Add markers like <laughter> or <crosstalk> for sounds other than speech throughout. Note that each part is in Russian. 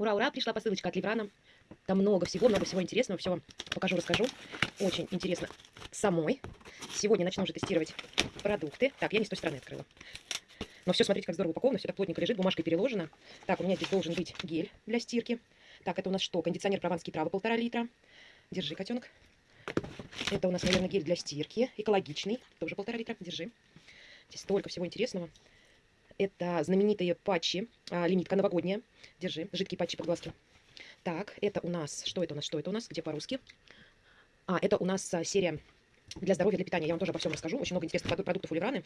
Ура, ура, пришла посылочка от Ливрана. Там много всего, много всего интересного. Все вам покажу, расскажу. Очень интересно самой. Сегодня начну уже тестировать продукты. Так, я не с той стороны открыла. Но все, смотрите, как здорово упаковано. Все так плотненько лежит, бумажкой переложено. Так, у меня здесь должен быть гель для стирки. Так, это у нас что? Кондиционер прованские травы полтора литра. Держи, котенок. Это у нас, наверное, гель для стирки. Экологичный. Тоже полтора литра. Держи. Здесь столько всего интересного. Это знаменитые патчи, а, лимитка новогодняя. Держи, жидкие патчи под глазки. Так, это у нас, что это у нас, что это у нас, где по-русски? А, это у нас а, серия для здоровья, для питания. Я вам тоже обо всем расскажу. Очень много интересных продуктов у Ливраны.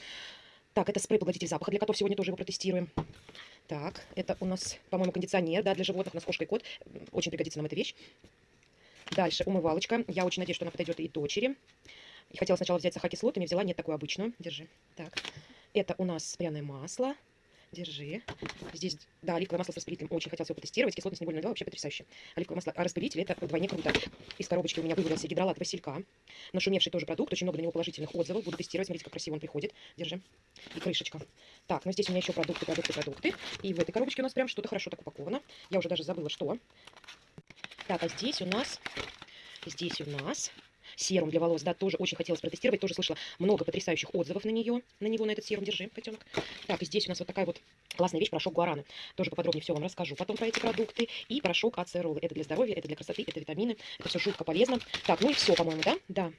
Так, это спрей-поглотитель запаха для котов. Сегодня тоже его протестируем. Так, это у нас, по-моему, кондиционер, да, для животных. У нас кошка и кот. Очень пригодится нам эта вещь. Дальше умывалочка. Я очень надеюсь, что она подойдет и дочери. И хотела сначала взять с сахаркислотами, взяла нет такую обычную. Держи. Так, это у нас пряное масло. Держи. Здесь, да, оливковое масло с распылителем. Очень хотелось его потестировать. Кислотность не больно дала, вообще потрясающе. Оливковое масло, а распылитель это вдвойне круто. Из коробочки у меня вывалился гидролат василька. Нашумевший тоже продукт. Очень много на него положительных отзывов. Буду тестировать. Смотрите, как красиво он приходит. Держи. И крышечка. Так, ну здесь у меня еще продукты, продукты, продукты. И в этой коробочке у нас прям что-то хорошо так упаковано. Я уже даже забыла, что. Так, а здесь у нас... Здесь у нас серум для волос, да, тоже очень хотелось протестировать, тоже слышала много потрясающих отзывов на нее, на него, на этот серум, держи, котенок. Так, и здесь у нас вот такая вот классная вещь, порошок гуараны, тоже поподробнее все вам расскажу потом про эти продукты, и порошок ацеролы, это для здоровья, это для красоты, это витамины, это все жутко полезно. Так, ну и все, по-моему, да? Да.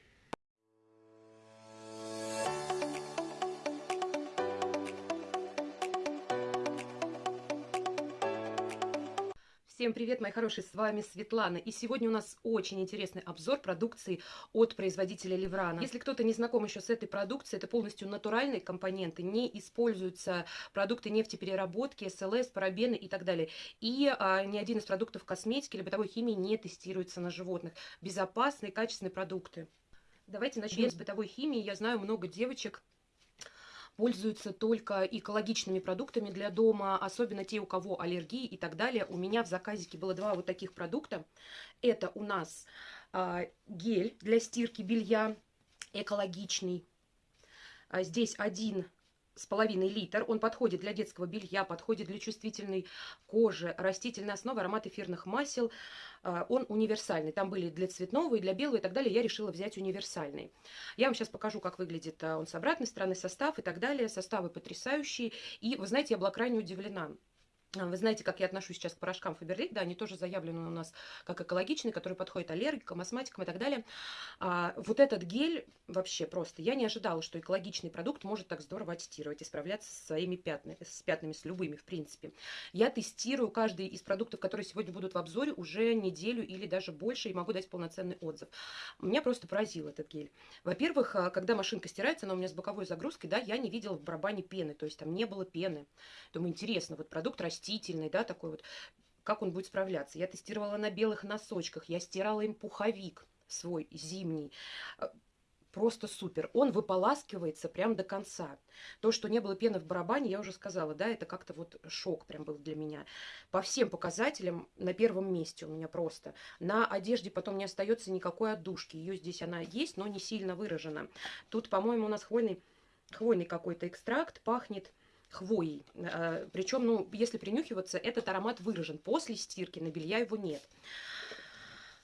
Всем привет, мои хорошие, с вами Светлана. И сегодня у нас очень интересный обзор продукции от производителя Леврана. Если кто-то не знаком еще с этой продукцией, это полностью натуральные компоненты, не используются продукты нефтепереработки, СЛС, парабены и так далее. И а, ни один из продуктов косметики или бытовой химии не тестируется на животных. Безопасные, качественные продукты. Давайте начнем с бытовой химии. Я знаю много девочек, пользуются только экологичными продуктами для дома, особенно те, у кого аллергии и так далее. У меня в заказике было два вот таких продукта. Это у нас а, гель для стирки белья экологичный. А здесь один с половиной литр. Он подходит для детского белья, подходит для чувствительной кожи, растительной основы, аромат эфирных масел. А, он универсальный. Там были для цветного и для белого и так далее. Я решила взять универсальный. Я вам сейчас покажу, как выглядит а, он с обратной стороны, состав и так далее. Составы потрясающие. И, вы знаете, я была крайне удивлена. А, вы знаете, как я отношусь сейчас к порошкам Фаберлик, да, они тоже заявлены у нас как экологичные, которые подходят аллергикам, астматикам и так далее. А, вот этот гель вообще просто, я не ожидала, что экологичный продукт может так здорово аттестировать и справляться со своими пятнами, с пятнами, с любыми, в принципе. Я тестирую каждый из продуктов, которые сегодня будут в обзоре, уже неделю или даже больше, и могу дать полноценный отзыв. Меня просто поразил этот гель. Во-первых, а, когда машинка стирается, она у меня с боковой загрузкой, да, я не видела в барабане пены, то есть там не было пены. Думаю, интересно, вот продукт растет растительный, да, такой вот, как он будет справляться. Я тестировала на белых носочках, я стирала им пуховик свой зимний. Э, просто супер. Он выполаскивается прям до конца. То, что не было пены в барабане, я уже сказала, да, это как-то вот шок прям был для меня. По всем показателям на первом месте у меня просто. На одежде потом не остается никакой отдушки. Ее здесь она есть, но не сильно выражена. Тут, по-моему, у нас хвойный, хвойный какой-то экстракт, пахнет хвоей. Э, Причем, ну, если принюхиваться, этот аромат выражен. После стирки на белья его нет.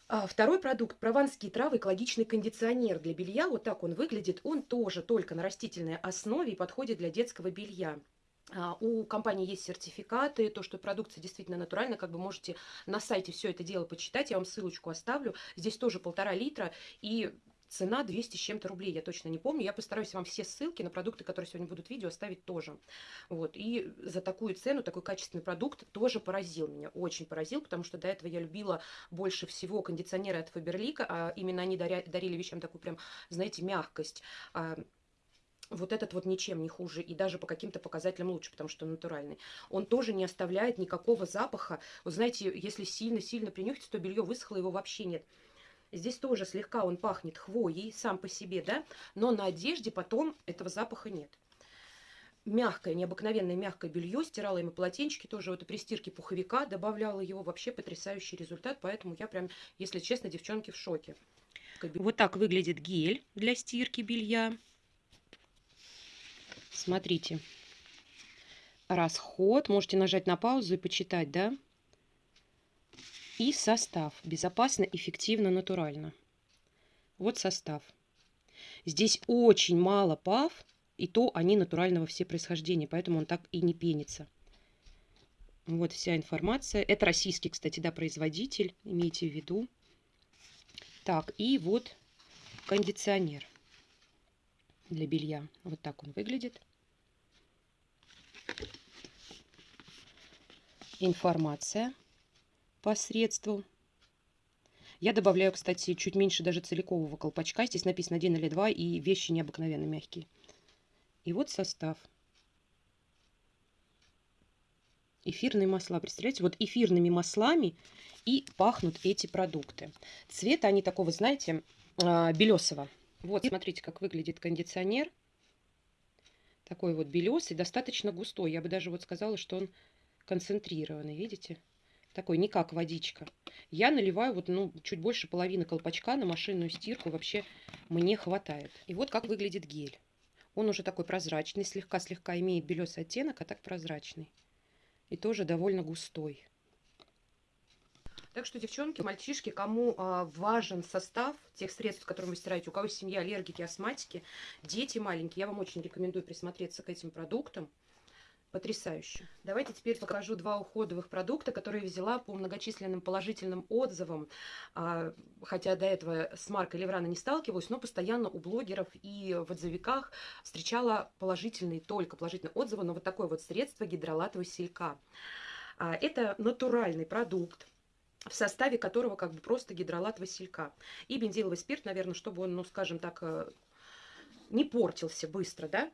А второй продукт – прованские травы, экологичный кондиционер для белья. Вот так он выглядит. Он тоже только на растительной основе и подходит для детского белья. А, у компании есть сертификаты, то, что продукция действительно натуральная, как бы можете на сайте все это дело почитать, я вам ссылочку оставлю. Здесь тоже полтора литра, и Цена 200 с чем-то рублей, я точно не помню. Я постараюсь вам все ссылки на продукты, которые сегодня будут в видео, оставить тоже. Вот. И за такую цену, такой качественный продукт тоже поразил меня. Очень поразил, потому что до этого я любила больше всего кондиционеры от Фаберлика. А именно они даря, дарили вещам такую прям, знаете, мягкость а, вот этот вот ничем не хуже и даже по каким-то показателям лучше, потому что натуральный. Он тоже не оставляет никакого запаха. Вы знаете, если сильно-сильно принюхаться, то белье высохло, его вообще нет. Здесь тоже слегка он пахнет хвоей сам по себе, да, но на одежде потом этого запаха нет. Мягкое, необыкновенное мягкое белье, стирала ему полотенчики, тоже вот при стирке пуховика, добавляла его, вообще потрясающий результат, поэтому я прям, если честно, девчонки в шоке. Вот так выглядит гель для стирки белья. Смотрите. Расход. Можете нажать на паузу и почитать, да? И состав. Безопасно, эффективно, натурально. Вот состав. Здесь очень мало пав, и то они натурального все происхождения, поэтому он так и не пенится. Вот вся информация. Это российский, кстати, да, производитель, имейте в виду. Так, и вот кондиционер для белья. Вот так он выглядит. Информация по средству. Я добавляю, кстати, чуть меньше даже целикового колпачка. Здесь написано один или два, и вещи необыкновенно мягкие. И вот состав. Эфирные масла. Представляете, вот эфирными маслами и пахнут эти продукты. Цвета они такого, знаете, а, белесого. Вот, смотрите, как выглядит кондиционер. Такой вот белесый, достаточно густой. Я бы даже вот сказала, что он концентрированный, видите? Такой, не как водичка. Я наливаю вот, ну, чуть больше половины колпачка на машинную стирку. Вообще мне хватает. И вот как выглядит гель. Он уже такой прозрачный, слегка-слегка имеет белесый оттенок, а так прозрачный. И тоже довольно густой. Так что, девчонки, мальчишки, кому а, важен состав тех средств, которым вы стираете, у кого семья аллергики, астматики, дети маленькие, я вам очень рекомендую присмотреться к этим продуктам. Потрясающе. Давайте теперь покажу два уходовых продукта, которые взяла по многочисленным положительным отзывам. А, хотя до этого с маркой Леврана не сталкивалась, но постоянно у блогеров и в отзывиках встречала положительные, только положительные отзывы на вот такое вот средство гидролатового селька. А, это натуральный продукт, в составе которого как бы просто гидролат василька. И бензиловый спирт, наверное, чтобы он, ну, скажем так, э, не портился быстро, да.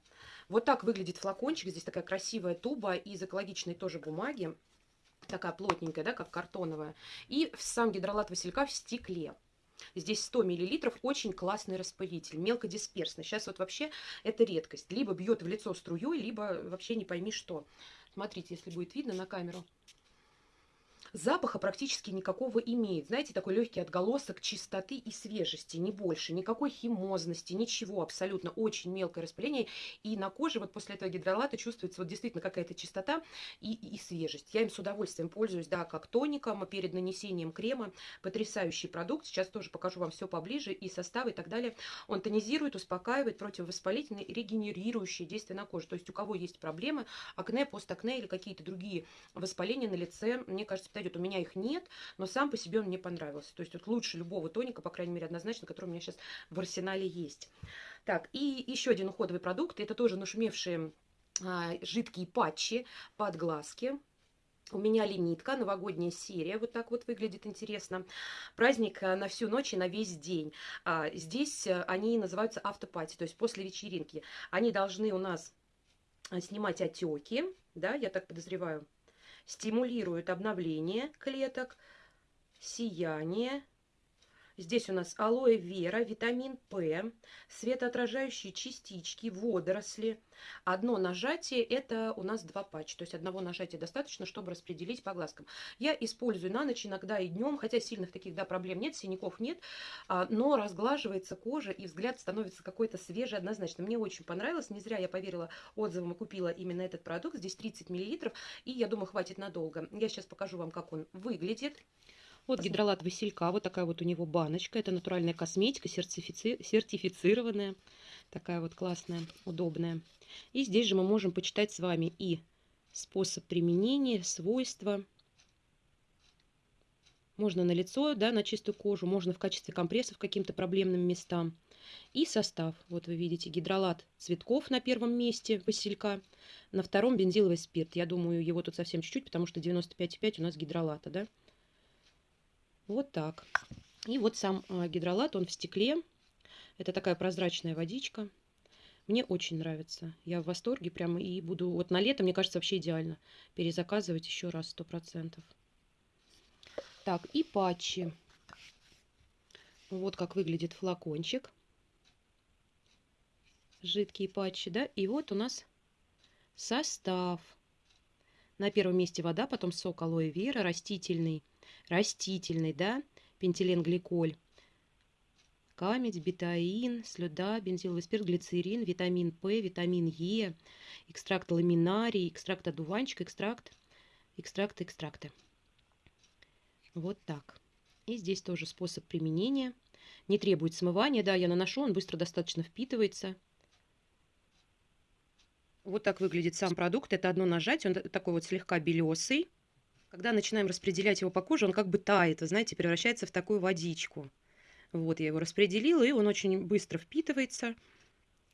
Вот так выглядит флакончик. Здесь такая красивая туба из экологичной тоже бумаги. Такая плотненькая, да, как картоновая. И сам гидролат василька в стекле. Здесь 100 мл, очень классный распылитель, мелкодисперсный. Сейчас вот вообще это редкость. Либо бьет в лицо струей, либо вообще не пойми что. Смотрите, если будет видно на камеру запаха практически никакого имеет. Знаете, такой легкий отголосок чистоты и свежести, не больше. Никакой химозности, ничего абсолютно. Очень мелкое распыление. И на коже вот после этого гидролата чувствуется вот действительно какая-то чистота и, и свежесть. Я им с удовольствием пользуюсь, да, как тоником перед нанесением крема. Потрясающий продукт. Сейчас тоже покажу вам все поближе и состав и так далее. Он тонизирует, успокаивает, противовоспалительный, регенерирующий действие на коже. То есть у кого есть проблемы, акне, постакне или какие-то другие воспаления на лице, мне кажется, подойдет. У меня их нет, но сам по себе он мне понравился. То есть вот лучше любого тоника, по крайней мере, однозначно, который у меня сейчас в арсенале есть. Так, и еще один уходовый продукт. Это тоже нашумевшие а, жидкие патчи под глазки. У меня лимитка, новогодняя серия, вот так вот выглядит интересно. Праздник а, на всю ночь и на весь день. А, здесь а, они называются автопати, то есть после вечеринки. Они должны у нас снимать отеки, да, я так подозреваю, стимулирует обновление клеток, сияние. Здесь у нас алоэ вера, витамин П, светоотражающие частички, водоросли. Одно нажатие – это у нас два патча. То есть одного нажатия достаточно, чтобы распределить по глазкам. Я использую на ночь, иногда и днем, хотя сильных таких да, проблем нет, синяков нет, а, но разглаживается кожа и взгляд становится какой-то свежий однозначно. Мне очень понравилось, не зря я поверила отзывам и купила именно этот продукт. Здесь 30 мл, и я думаю, хватит надолго. Я сейчас покажу вам, как он выглядит. Вот гидролат василька, вот такая вот у него баночка. Это натуральная косметика, сертифици... сертифицированная. Такая вот классная, удобная. И здесь же мы можем почитать с вами и способ применения, свойства. Можно на лицо, да, на чистую кожу, можно в качестве компрессов каким-то проблемным местам. И состав. Вот вы видите гидролат цветков на первом месте василька, на втором бензиловый спирт. Я думаю, его тут совсем чуть-чуть, потому что 95,5 у нас гидролата, да. Вот так. И вот сам а, гидролат, он в стекле. Это такая прозрачная водичка. Мне очень нравится. Я в восторге прямо и буду... Вот на лето, мне кажется, вообще идеально. Перезаказывать еще раз, сто процентов. Так, и патчи. Вот как выглядит флакончик. Жидкие патчи, да? И вот у нас состав. На первом месте вода, потом сок алоэ вера, растительный растительный, да, пентиленгликоль, камедь, бетаин, слюда, бензиловый спирт, глицерин, витамин П, витамин Е, экстракт ламинарий, экстракт одуванчика, экстракт, экстракты, экстракты. Вот так. И здесь тоже способ применения. Не требует смывания. Да, я наношу, он быстро достаточно впитывается. Вот так выглядит сам продукт. Это одно нажатие, он такой вот слегка белесый. Когда начинаем распределять его по коже, он как бы тает, вы знаете, превращается в такую водичку. Вот, я его распределила, и он очень быстро впитывается,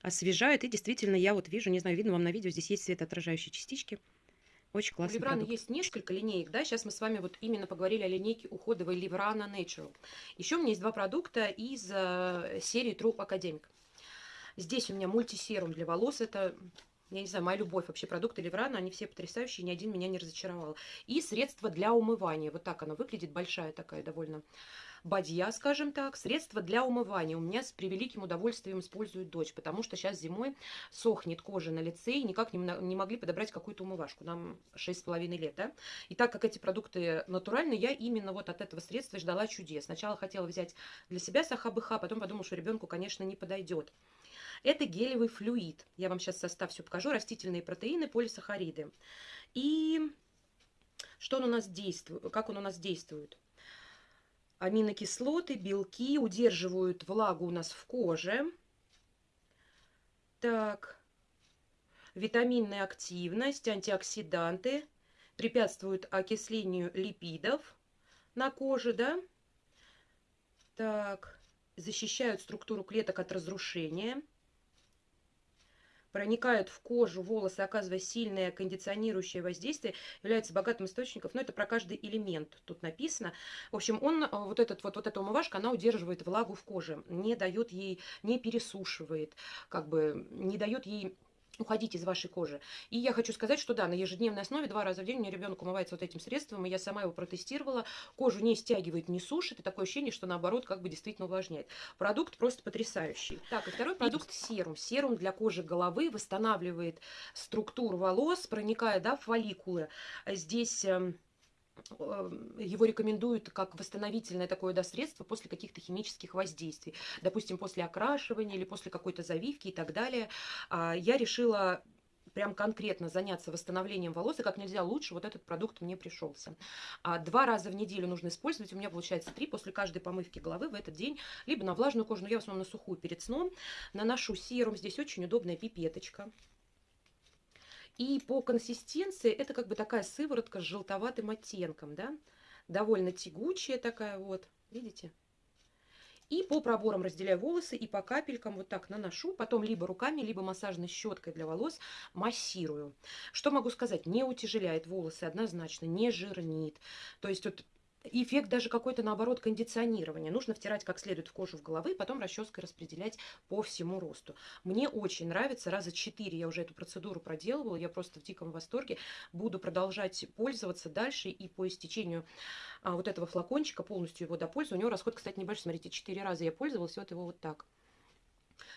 освежает. И действительно, я вот вижу, не знаю, видно вам на видео, здесь есть светоотражающие частички. Очень классный У Ливрана продукт. есть несколько линеек, да, сейчас мы с вами вот именно поговорили о линейке уходовой Ливрана Natural. Еще у меня есть два продукта из э, серии True Academic. Здесь у меня мультисерум для волос, это я не знаю, моя любовь вообще продукты Ливрана, они все потрясающие, ни один меня не разочаровал. И средство для умывания, вот так оно выглядит, большая такая довольно бадья, скажем так, средство для умывания. У меня с превеликим удовольствием использует дочь, потому что сейчас зимой сохнет кожа на лице, и никак не, не могли подобрать какую-то умывашку. Нам 6,5 лет, да? И так как эти продукты натуральные, я именно вот от этого средства ждала чудес. Сначала хотела взять для себя сахабыха, потом подумала, что ребенку, конечно, не подойдет. Это гелевый флюид. Я вам сейчас состав все покажу. Растительные протеины, полисахариды. И что он у нас действует, как он у нас действует? Аминокислоты, белки удерживают влагу у нас в коже. Так, витаминная активность, антиоксиданты, препятствуют окислению липидов на коже, да? Так, защищают структуру клеток от разрушения проникают в кожу, волосы, оказывая сильное кондиционирующее воздействие, является богатым источником. Но это про каждый элемент тут написано. В общем, он, э, вот, этот, вот, вот эта умывашка, она удерживает влагу в коже, не дает ей, не пересушивает, как бы не дает ей уходить из вашей кожи. И я хочу сказать, что да, на ежедневной основе два раза в день у меня ребенок умывается вот этим средством, и я сама его протестировала. Кожу не стягивает, не сушит, и такое ощущение, что наоборот как бы действительно увлажняет. Продукт просто потрясающий. Так, и второй продукт серум. Серум для кожи головы восстанавливает структуру волос, проникая да, в фолликулы. Здесь эм, его рекомендуют как восстановительное такое да, средство после каких-то химических воздействий. Допустим, после окрашивания или после какой-то завивки и так далее. А, я решила прям конкретно заняться восстановлением волос, и как нельзя лучше вот этот продукт мне пришелся. А два раза в неделю нужно использовать, у меня получается три после каждой помывки головы в этот день, либо на влажную кожу, но я в основном на сухую перед сном, наношу серум, здесь очень удобная пипеточка, и по консистенции это как бы такая сыворотка с желтоватым оттенком, да, довольно тягучая такая вот, видите? И по проборам разделяю волосы и по капелькам вот так наношу, потом либо руками, либо массажной щеткой для волос массирую. Что могу сказать? Не утяжеляет волосы однозначно, не жирнит. То есть вот эффект даже какой-то, наоборот, кондиционирования. Нужно втирать как следует в кожу в головы, потом расческой распределять по всему росту. Мне очень нравится. Раза четыре я уже эту процедуру проделывала. Я просто в диком восторге. Буду продолжать пользоваться дальше. И по истечению а, вот этого флакончика полностью его допользую. У него расход, кстати, небольшой. Смотрите, четыре раза я пользовалась. Вот его вот так.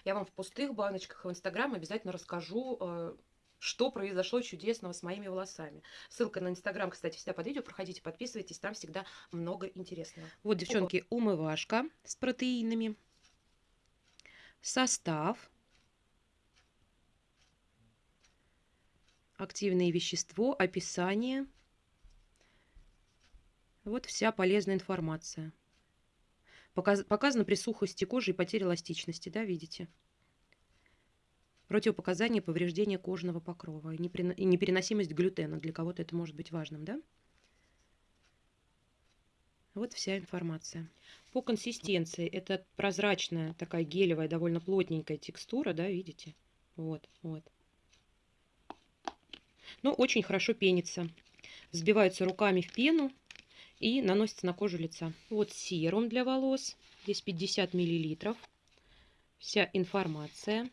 Я вам в пустых баночках в Инстаграм обязательно расскажу, э, что произошло чудесного с моими волосами. Ссылка на Инстаграм, кстати, всегда под видео. Проходите, подписывайтесь, там всегда много интересного. Вот, девчонки, умывашка с протеинами. Состав. Активное вещество, описание. Вот вся полезная информация. Показ, показано при сухости кожи и потере эластичности, да, видите? Противопоказания повреждения кожного покрова и непереносимость глютена. Для кого-то это может быть важным, да? Вот вся информация. По консистенции это прозрачная, такая гелевая, довольно плотненькая текстура, да, видите? Вот, вот. Но очень хорошо пенится. Взбивается руками в пену и наносится на кожу лица. Вот серум для волос. Здесь 50 миллилитров. Вся информация.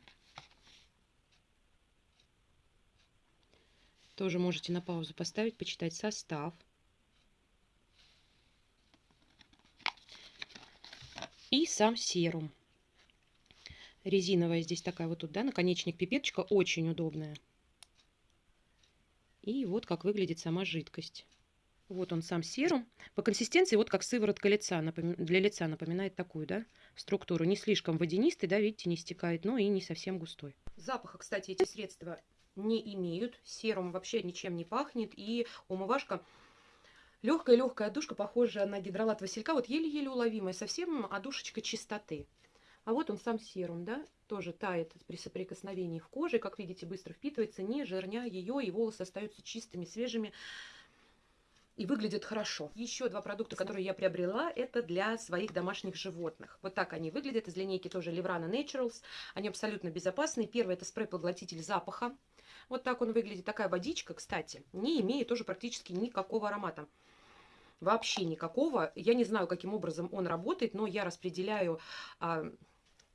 Тоже можете на паузу поставить, почитать состав. И сам серум. Резиновая здесь такая вот тут, да, наконечник пипеточка, очень удобная. И вот как выглядит сама жидкость. Вот он сам серум. По консистенции вот как сыворотка лица, для лица напоминает такую, да, структуру. Не слишком водянистый, да, видите, не стекает, но и не совсем густой. Запаха, кстати, эти средства не имеют. Серум вообще ничем не пахнет. И умывашка Легкая-легкая одушка, похожая на гидролат василька, вот еле-еле уловимая, совсем одушечка чистоты. А вот он сам серум, да, тоже тает при соприкосновении в коже, как видите, быстро впитывается, не жирня ее, и волосы остаются чистыми, свежими и выглядят хорошо. Еще два продукта, которые я приобрела, это для своих домашних животных. Вот так они выглядят, из линейки тоже Livrana Naturals. Они абсолютно безопасные. Первый это спрей-поглотитель запаха. Вот так он выглядит. Такая водичка, кстати, не имеет тоже практически никакого аромата вообще никакого. Я не знаю, каким образом он работает, но я распределяю а,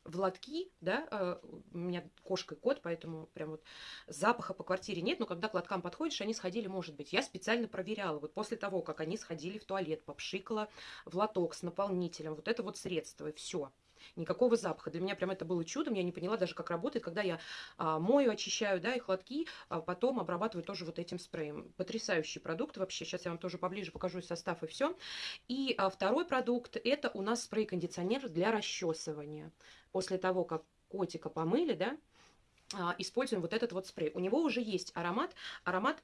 в лотки, да, а, у меня кошка и кот, поэтому прям вот запаха по квартире нет, но когда к лоткам подходишь, они сходили, может быть. Я специально проверяла, вот после того, как они сходили в туалет, попшикала в лоток с наполнителем, вот это вот средство, и все никакого запаха. Для меня прям это было чудом, я не поняла даже, как работает, когда я а, мою, очищаю, да, их лотки, а потом обрабатываю тоже вот этим спреем. Потрясающий продукт вообще, сейчас я вам тоже поближе покажу состав и все. И а, второй продукт, это у нас спрей-кондиционер для расчесывания. После того, как котика помыли, да, а, используем вот этот вот спрей. У него уже есть аромат, аромат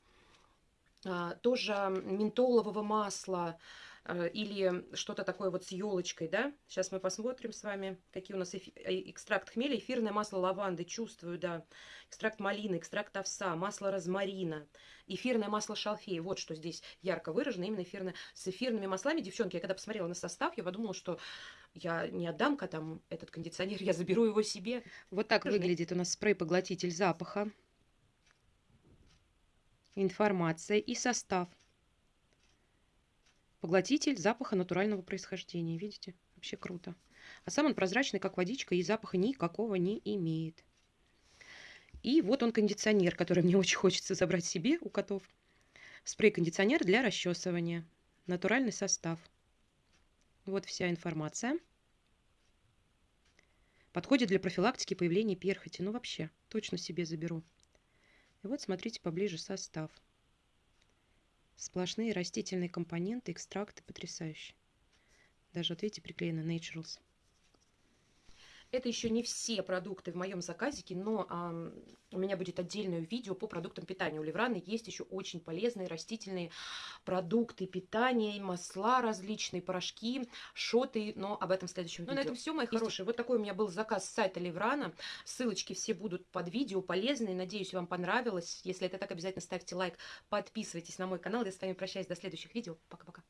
а, тоже ментолового масла, или что-то такое вот с елочкой, да. Сейчас мы посмотрим с вами, какие у нас эфи э, экстракт хмеля, эфирное масло лаванды, чувствую, да, экстракт малины, экстракт овса, масло розмарина, эфирное масло шалфея. Вот что здесь ярко выражено, именно эфирное. С эфирными маслами, девчонки, я когда посмотрела на состав, я подумала, что я не отдам котам этот кондиционер, я заберу его себе. Вот так выглядит у нас спрей-поглотитель запаха. Информация и состав. Поглотитель запаха натурального происхождения. Видите? Вообще круто. А сам он прозрачный, как водичка, и запаха никакого не имеет. И вот он кондиционер, который мне <laughs> очень хочется забрать себе у котов. Спрей-кондиционер для расчесывания. Натуральный состав. Вот вся информация. Подходит для профилактики появления перхоти. Ну вообще, точно себе заберу. И вот смотрите поближе состав. Сплошные растительные компоненты, экстракты потрясающие. Даже вот видите, приклеено Naturals. Это еще не все продукты в моем заказике, но а, у меня будет отдельное видео по продуктам питания. У Левраны есть еще очень полезные растительные продукты питания, масла различные, порошки, шоты, но об этом в следующем видео. Ну, на этом все, мои хорошие. Вот такой у меня был заказ с сайта Леврана. Ссылочки все будут под видео, полезные. Надеюсь, вам понравилось. Если это так, обязательно ставьте лайк, подписывайтесь на мой канал. Я с вами прощаюсь до следующих видео. Пока-пока.